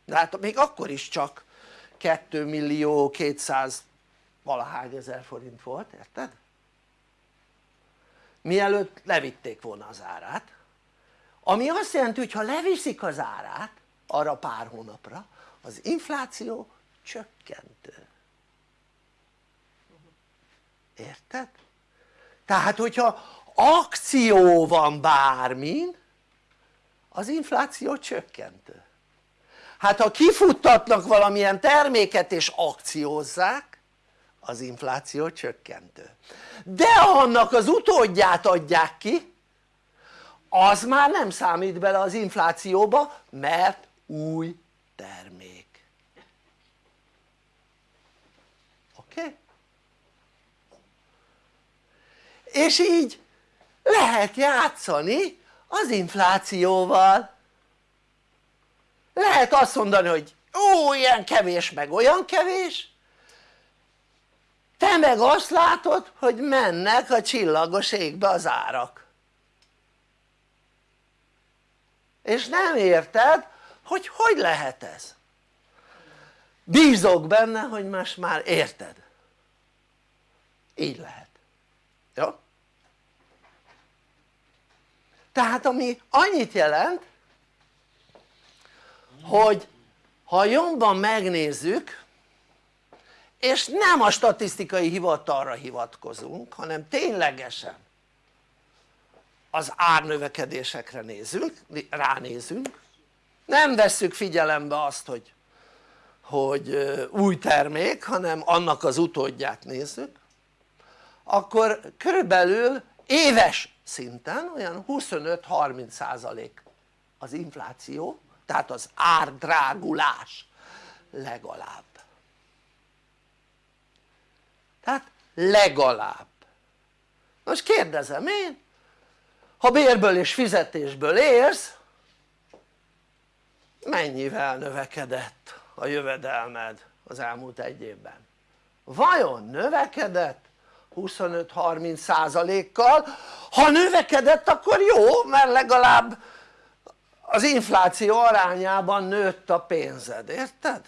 [SPEAKER 3] De hát még akkor is csak 2 millió 200 valahány ezer forint volt, érted? mielőtt levitték volna az árát ami azt jelenti hogy ha leviszik az árát arra pár hónapra az infláció csökkentő. Érted? tehát hogyha akció van bármin az infláció csökkentő. Hát ha kifuttatnak valamilyen terméket és akciózzák az infláció csökkentő. De annak az utódját adják ki az már nem számít bele az inflációba mert új termék oké? Okay? és így lehet játszani az inflációval lehet azt mondani hogy ó ilyen kevés meg olyan kevés te meg azt látod hogy mennek a csillagos égbe az árak és nem érted hogy hogy lehet ez. Bízok benne hogy most már érted. Így lehet. Jó? tehát ami annyit jelent hogy ha jobban megnézzük és nem a statisztikai hivatalra hivatkozunk hanem ténylegesen az árnövekedésekre nézünk, ránézünk. Nem vesszük figyelembe azt hogy, hogy új termék hanem annak az utódját nézzük. Akkor körülbelül éves szinten olyan 25-30 százalék az infláció tehát az árdrágulás legalább. Tehát legalább. Most kérdezem én ha bérből és fizetésből érsz mennyivel növekedett a jövedelmed az elmúlt egy évben? vajon növekedett 25-30 százalékkal? ha növekedett akkor jó mert legalább az infláció arányában nőtt a pénzed, érted?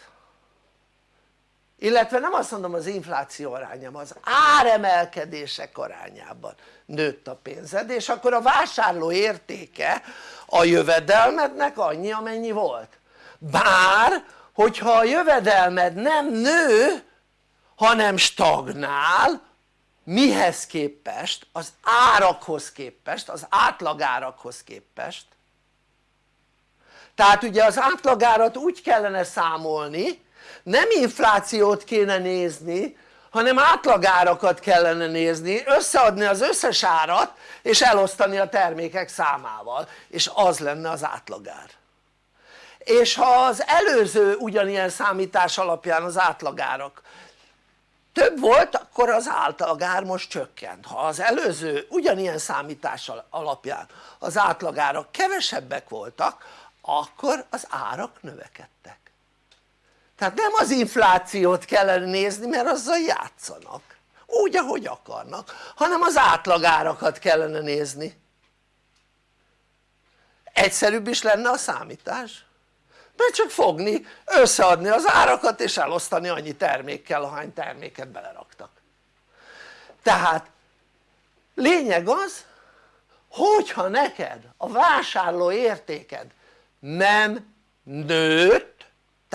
[SPEAKER 3] Illetve nem azt mondom az infláció arányában, az áremelkedések arányában nőtt a pénzed és akkor a vásárló értéke a jövedelmednek annyi amennyi volt bár hogyha a jövedelmed nem nő hanem stagnál mihez képest? az árakhoz képest, az átlagárakhoz képest tehát ugye az átlagárat úgy kellene számolni nem inflációt kéne nézni hanem átlagárakat kellene nézni, összeadni az összes árat és elosztani a termékek számával. És az lenne az átlagár. És ha az előző ugyanilyen számítás alapján az átlagárak több volt akkor az átlagár most csökkent. Ha az előző ugyanilyen számítás alapján az átlagárak kevesebbek voltak akkor az árak növekedtek tehát nem az inflációt kellene nézni mert azzal játszanak. Úgy ahogy akarnak hanem az átlagárakat kellene nézni. Egyszerűbb is lenne a számítás. Mert csak fogni, összeadni az árakat és elosztani annyi termékkel ahány terméket beleraktak. Tehát lényeg az hogyha neked a vásárló értéked nem nőtt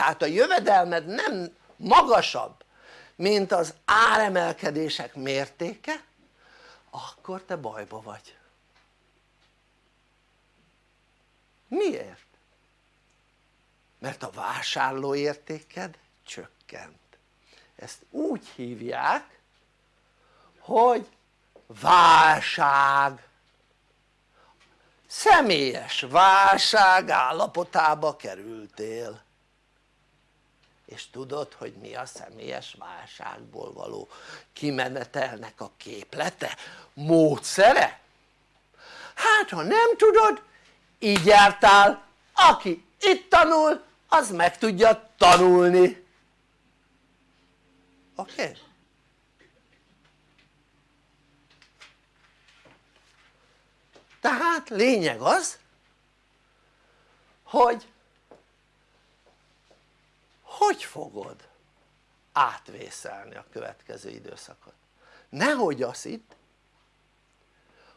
[SPEAKER 3] tehát a jövedelmed nem magasabb mint az áremelkedések mértéke akkor te bajba vagy. Miért? mert a vásárlóértéked csökkent. Ezt úgy hívják hogy válság. Személyes válság állapotába kerültél és tudod hogy mi a személyes válságból való kimenetelnek a képlete? módszere? hát ha nem tudod így jártál aki itt tanul az meg tudja tanulni oké? Okay? tehát lényeg az hogy hogy fogod átvészelni a következő időszakot? Nehogy azt itt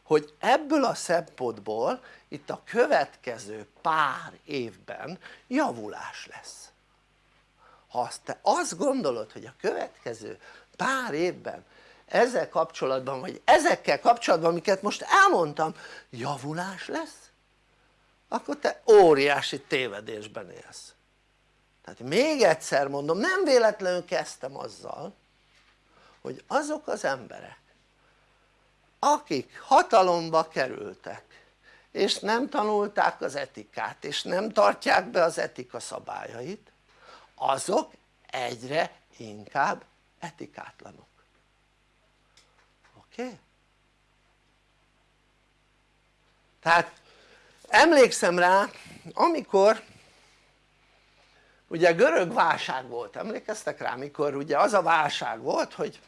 [SPEAKER 3] hogy ebből a szempontból itt a következő pár évben javulás lesz. Ha azt te azt gondolod hogy a következő pár évben ezzel kapcsolatban vagy ezekkel kapcsolatban amiket most elmondtam javulás lesz akkor te óriási tévedésben élsz tehát még egyszer mondom nem véletlenül kezdtem azzal hogy azok az emberek akik hatalomba kerültek és nem tanulták az etikát és nem tartják be az etika szabályait azok egyre inkább etikátlanok oké? Tehát emlékszem rá amikor ugye görög válság volt, emlékeztek rá? mikor ugye az a válság volt hogy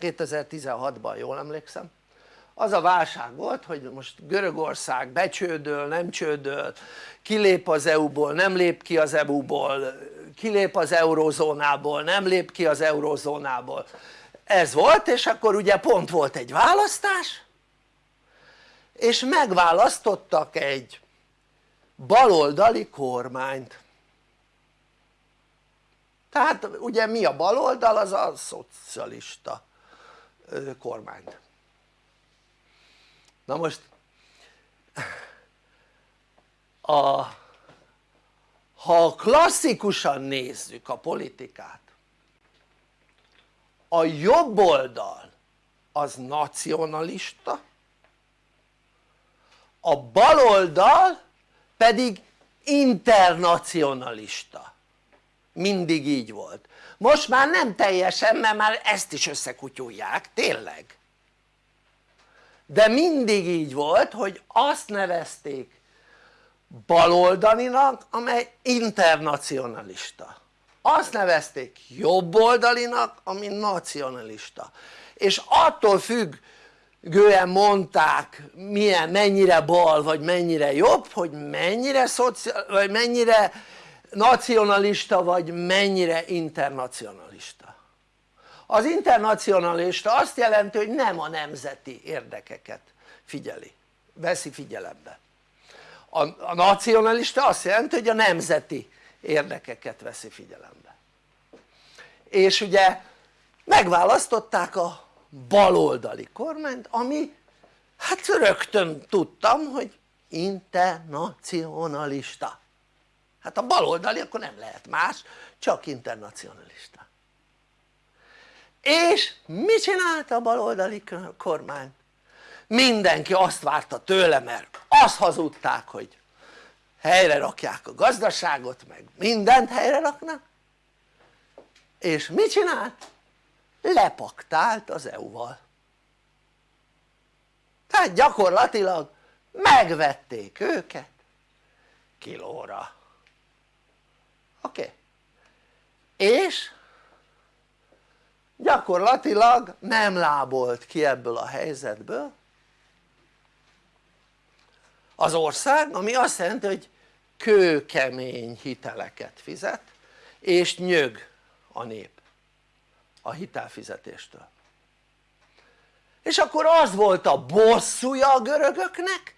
[SPEAKER 3] 2016-ban jól emlékszem az a válság volt hogy most Görögország becsődöl, nem csődöl, kilép az EU-ból, nem lép ki az EU-ból, kilép az eurózónából, nem lép ki az eurózónából ez volt és akkor ugye pont volt egy választás és megválasztottak egy baloldali kormányt tehát ugye mi a baloldal? Az a szocialista kormányt na most a, ha klasszikusan nézzük a politikát a jobb oldal az nacionalista a bal oldal pedig internacionalista mindig így volt. Most már nem teljesen mert már ezt is összekutyulják, tényleg. De mindig így volt hogy azt nevezték baloldalinak amely internacionalista. Azt nevezték jobboldalinak ami nacionalista. És attól függően mondták milyen, mennyire bal vagy mennyire jobb hogy mennyire, szociál, vagy mennyire nacionalista vagy mennyire internacionalista? Az internacionalista azt jelenti hogy nem a nemzeti érdekeket figyeli, veszi figyelembe. A, a nacionalista azt jelenti hogy a nemzeti érdekeket veszi figyelembe. És ugye megválasztották a baloldali kormányt ami hát rögtön tudtam hogy internacionalista hát a baloldali akkor nem lehet más csak internacionalista. És mi csinálta a baloldali kormány? mindenki azt várta tőle mert azt hazudták hogy helyre rakják a gazdaságot meg mindent helyre raknak. És mit csinált? lepaktált az EU-val tehát gyakorlatilag megvették őket. Kilóra oké? Okay. És? Gyakorlatilag nem lábolt ki ebből a helyzetből. Az ország ami azt jelenti hogy kőkemény hiteleket fizet és nyög a nép a hitelfizetéstől. És akkor az volt a bosszúja a görögöknek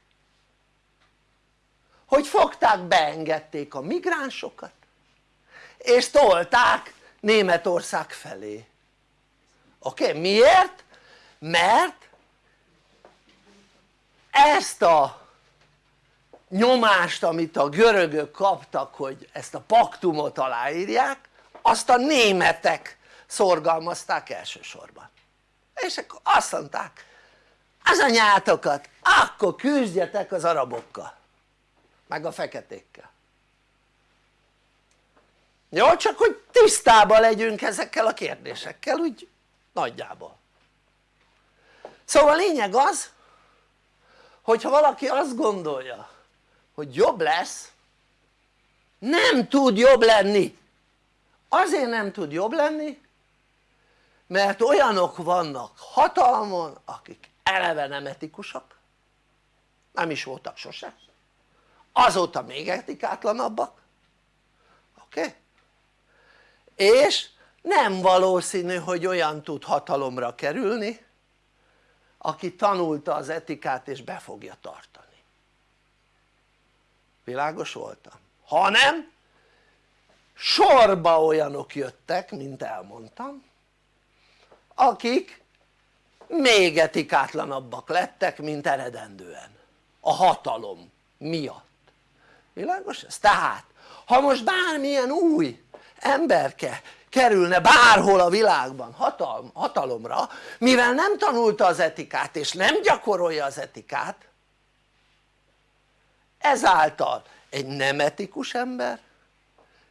[SPEAKER 3] hogy fogták beengedték a migránsokat és tolták Németország felé oké? Okay? miért? mert ezt a nyomást amit a görögök kaptak hogy ezt a paktumot aláírják azt a németek szorgalmazták elsősorban és akkor azt mondták az anyátokat akkor küzdjetek az arabokkal meg a feketékkel jó? csak hogy tisztában legyünk ezekkel a kérdésekkel úgy nagyjából szóval a lényeg az hogyha valaki azt gondolja hogy jobb lesz nem tud jobb lenni azért nem tud jobb lenni mert olyanok vannak hatalmon akik eleve nem etikusak nem is voltak sose azóta még etikátlanabbak oké? Okay? És nem valószínű hogy olyan tud hatalomra kerülni aki tanulta az etikát és be fogja tartani világos voltam? hanem sorba olyanok jöttek mint elmondtam akik még etikátlanabbak lettek mint eredendően a hatalom miatt világos ez? tehát ha most bármilyen új emberke kerülne bárhol a világban hatalom, hatalomra mivel nem tanulta az etikát és nem gyakorolja az etikát ezáltal egy nem etikus ember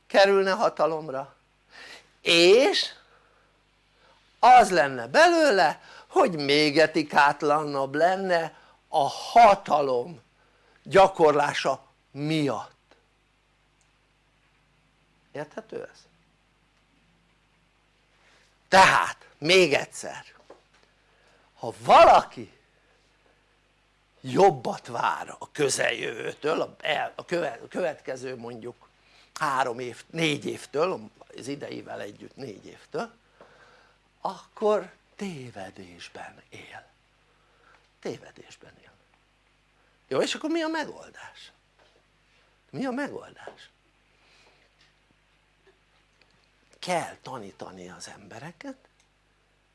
[SPEAKER 3] kerülne hatalomra és az lenne belőle hogy még etikátlanabb lenne a hatalom gyakorlása miatt érthető ez? tehát még egyszer ha valaki jobbat vár a közeljövőtől a, következő mondjuk három év, négy évtől, az idejével együtt négy évtől akkor tévedésben él tévedésben él jó és akkor mi a megoldás? mi a megoldás? Kell tanítani az embereket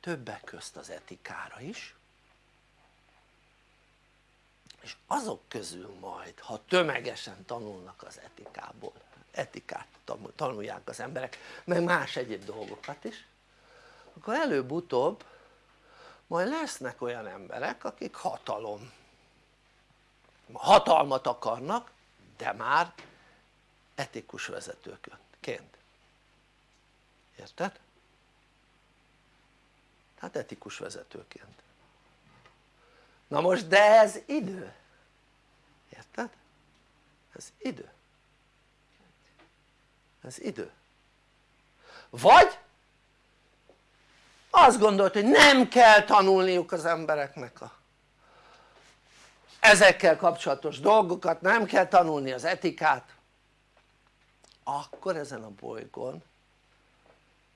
[SPEAKER 3] többek közt az etikára is. És azok közül majd ha tömegesen tanulnak az etikából etikát tanulják az emberek meg más egyéb dolgokat is akkor előbb-utóbb majd lesznek olyan emberek akik hatalom hatalmat akarnak de már etikus vezetőként érted? tehát etikus vezetőként. Na most de ez idő. Érted? ez idő. Ez idő. Vagy azt gondolt hogy nem kell tanulniuk az embereknek a ezekkel kapcsolatos dolgokat, nem kell tanulni az etikát. Akkor ezen a bolygón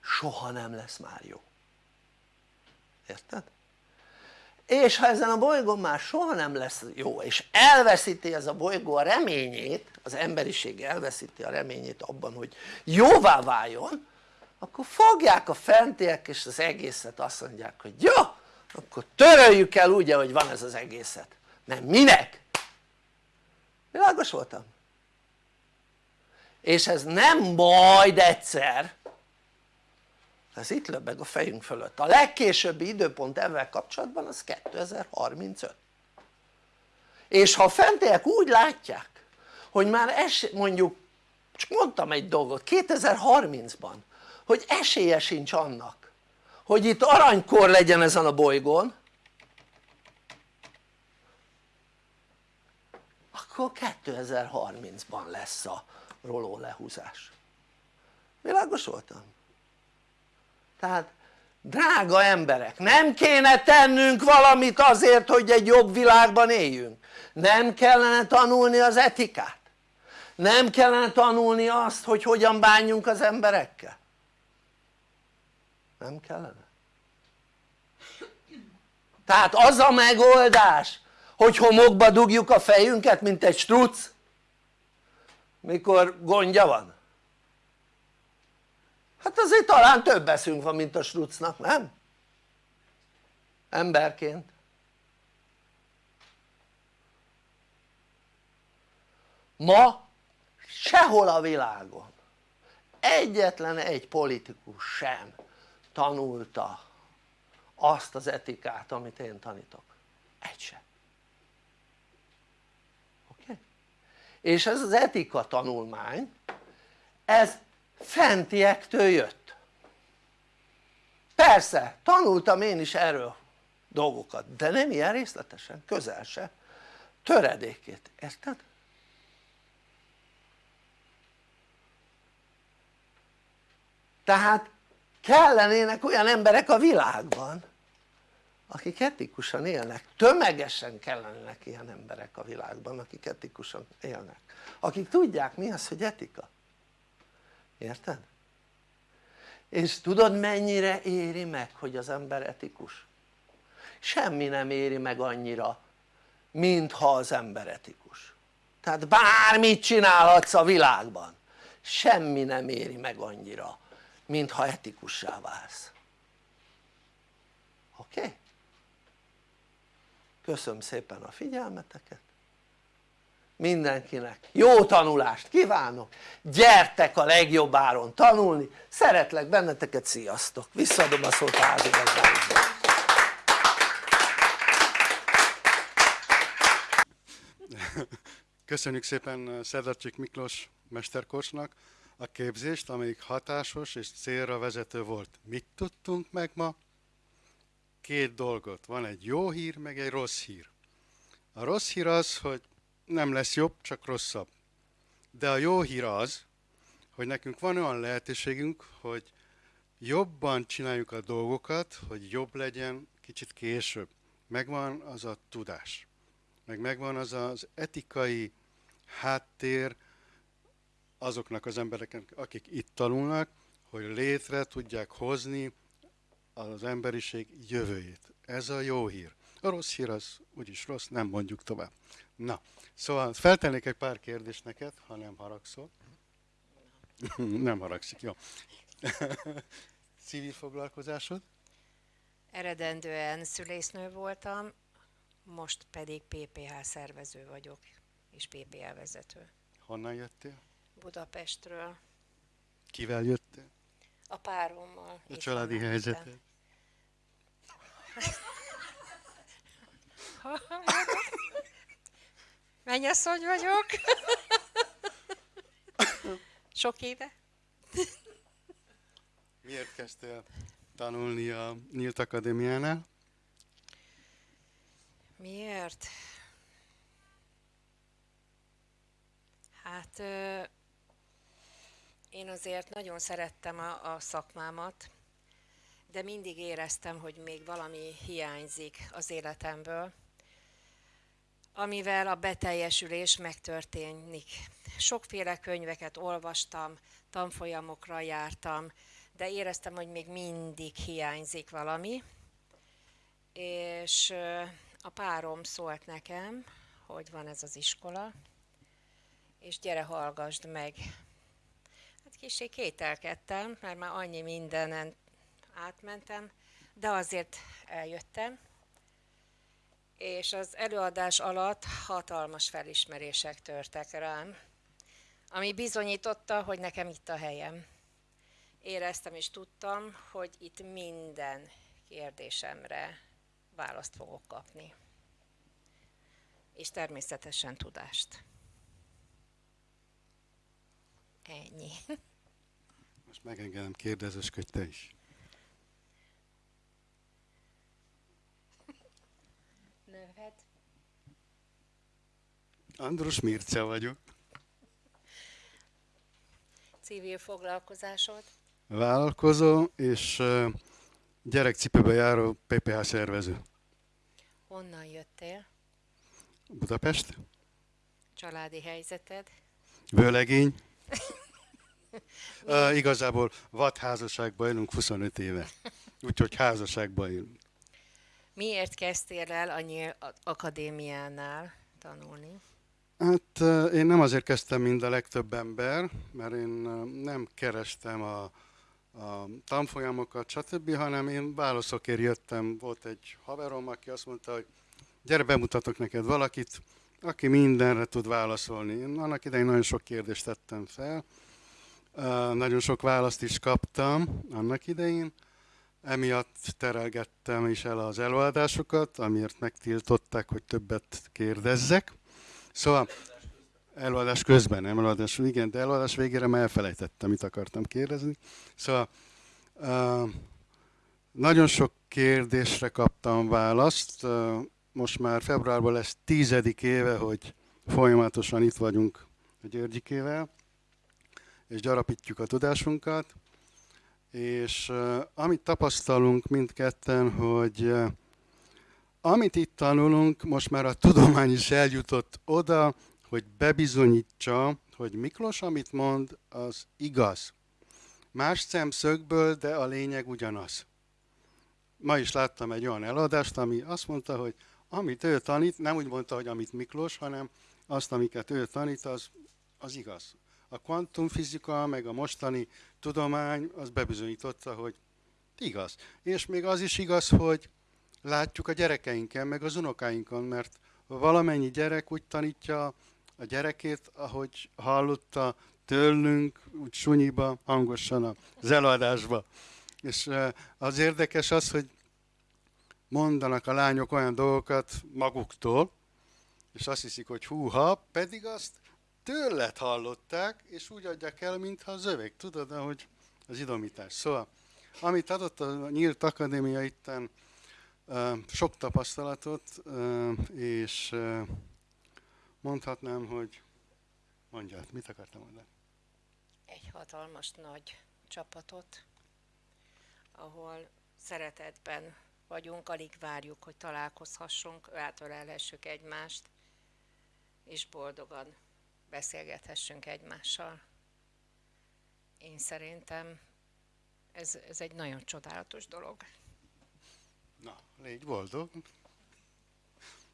[SPEAKER 3] soha nem lesz már jó érted? és ha ezen a bolygón már soha nem lesz jó és elveszíti ez a bolygó a reményét az emberiség elveszíti a reményét abban hogy jóvá váljon akkor fogják a fentiek és az egészet azt mondják hogy jó akkor töröljük el úgy ahogy van ez az egészet mert minek? világos voltam? és ez nem majd egyszer ez itt löbeg a fejünk fölött, a legkésőbbi időpont ezzel kapcsolatban az 2035 és ha a fentiek úgy látják hogy már es, mondjuk csak mondtam egy dolgot 2030-ban hogy esélye sincs annak hogy itt aranykor legyen ezen a bolygón akkor 2030-ban lesz a roló lehúzás. Világos voltam? Tehát drága emberek nem kéne tennünk valamit azért hogy egy jobb világban éljünk? Nem kellene tanulni az etikát? Nem kellene tanulni azt hogy hogyan bánjunk az emberekkel? Nem kellene? tehát az a megoldás hogy homokba dugjuk a fejünket mint egy struc mikor gondja van hát azért talán több eszünk van mint a strucnak nem? emberként ma sehol a világon egyetlen egy politikus sem tanulta azt az etikát amit én tanítok egy sem oké? És ez az etika tanulmány ez fentiektől jött. Persze tanultam én is erről dolgokat de nem ilyen részletesen, közel se. Töredékét, érted? tehát kellenének olyan emberek a világban akik etikusan élnek, tömegesen kellenének ilyen emberek a világban akik etikusan élnek. Akik tudják mi az hogy etika érted? és tudod mennyire éri meg hogy az ember etikus? semmi nem éri meg annyira mintha az ember etikus tehát bármit csinálhatsz a világban semmi nem éri meg annyira mintha etikussá válsz oké? Okay? köszönöm szépen a figyelmeteket mindenkinek jó tanulást kívánok gyertek a legjobb áron tanulni szeretlek benneteket sziasztok visszaadom a szót házigazdáinknak
[SPEAKER 2] Köszönjük szépen Szerdacsik Miklós mesterkocsnak a képzést, amelyik hatásos és célra vezető volt. Mit tudtunk meg ma? Két dolgot. Van egy jó hír, meg egy rossz hír. A rossz hír az, hogy nem lesz jobb, csak rosszabb. De a jó hír az, hogy nekünk van olyan lehetőségünk, hogy jobban csináljuk a dolgokat, hogy jobb legyen kicsit később. Megvan az a tudás, meg megvan az az etikai háttér, azoknak az embereknek, akik itt tanulnak, hogy létre tudják hozni az emberiség jövőjét. Ez a jó hír. A rossz hír az úgyis rossz, nem mondjuk tovább. Na, szóval feltennék egy pár kérdést neked, ha nem haragszol. nem haragszik, jó. Civil foglalkozásod?
[SPEAKER 1] Eredendően szülésznő voltam, most pedig PPH szervező vagyok, és PPH vezető.
[SPEAKER 2] Honnan jöttél?
[SPEAKER 1] Budapestről,
[SPEAKER 2] Kivel jöttél?
[SPEAKER 1] a párommal.
[SPEAKER 2] A családi helyzeted?
[SPEAKER 1] Mennyasszony vagyok. Sok éve.
[SPEAKER 2] Miért kezdtél tanulni a Nyílt Akadémiánál?
[SPEAKER 1] Miért? Hát én azért nagyon szerettem a, a szakmámat, de mindig éreztem, hogy még valami hiányzik az életemből, amivel a beteljesülés megtörténik. Sokféle könyveket olvastam, tanfolyamokra jártam, de éreztem, hogy még mindig hiányzik valami. És a párom szólt nekem, hogy van ez az iskola, és gyere, hallgassd meg. Hát kicsi kételkedtem, mert már annyi mindenen átmentem, de azért eljöttem. És az előadás alatt hatalmas felismerések törtek rám, ami bizonyította, hogy nekem itt a helyem. Éreztem és tudtam, hogy itt minden kérdésemre választ fogok kapni. És természetesen tudást. Ennyi.
[SPEAKER 2] Most megengedem, kérdezősködj te is.
[SPEAKER 1] Neved?
[SPEAKER 2] Andrus Mirce vagyok.
[SPEAKER 1] Civil foglalkozásod?
[SPEAKER 2] Vállalkozó és gyerekcipőbe járó PPH szervező.
[SPEAKER 1] Honnan jöttél?
[SPEAKER 2] Budapest,
[SPEAKER 1] Családi helyzeted?
[SPEAKER 2] vőlegény. Uh, igazából vadházasságban élünk 25 éve. Úgyhogy házasságban élünk.
[SPEAKER 1] Miért kezdtél el a Akadémiánál tanulni?
[SPEAKER 2] Hát én nem azért kezdtem, mint a legtöbb ember, mert én nem kerestem a, a tanfolyamokat, stb., hanem én válaszokért jöttem. Volt egy haverom, aki azt mondta, hogy gyere, bemutatok neked valakit, aki mindenre tud válaszolni. Én annak idején nagyon sok kérdést tettem fel, nagyon sok választ is kaptam annak idején, emiatt terelgettem is el az előadásokat, amiért megtiltották, hogy többet kérdezzek. Szóval előadás közben, nem előadás, igen, de előadás végére már elfelejtettem, mit akartam kérdezni. Szóval nagyon sok kérdésre kaptam választ. Most már februárban lesz tizedik éve, hogy folyamatosan itt vagyunk a Györgyikével, és gyarapítjuk a tudásunkat. És amit tapasztalunk mindketten, hogy amit itt tanulunk, most már a tudomány is eljutott oda, hogy bebizonyítsa, hogy Miklós, amit mond, az igaz. Más szemszögből, de a lényeg ugyanaz. Ma is láttam egy olyan eladást, ami azt mondta, hogy amit ő tanít, nem úgy mondta, hogy amit Miklós, hanem azt, amiket ő tanít, az, az igaz. A kvantumfizika, meg a mostani tudomány, az bebizonyította, hogy igaz. És még az is igaz, hogy látjuk a gyerekeinken, meg az unokáinkon, mert valamennyi gyerek úgy tanítja a gyerekét, ahogy hallotta tőlünk, úgy sunyiba, hangosan az előadásba. És eh, az érdekes az, hogy mondanak a lányok olyan dolgokat maguktól, és azt hiszik, hogy húha, pedig azt tőled hallották, és úgy adják el, mintha az övék. Tudod, ahogy az idomítás. Szóval, amit adott a Nyílt Akadémia itten, sok tapasztalatot, és mondhatnám, hogy mondját, mit akartam mondani?
[SPEAKER 1] Egy hatalmas nagy csapatot, ahol szeretetben vagyunk, alig várjuk, hogy találkozhassunk, átölelhessük egymást, és boldogan beszélgethessünk egymással. én szerintem ez, ez egy nagyon csodálatos dolog.
[SPEAKER 2] Na, légy boldog.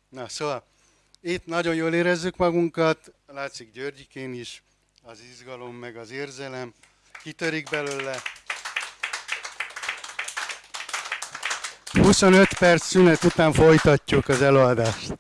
[SPEAKER 2] Na, szóval itt nagyon jól érezzük magunkat, látszik Györgyikén is, az izgalom meg az érzelem, kitörik belőle. 25 perc szünet után folytatjuk az előadást.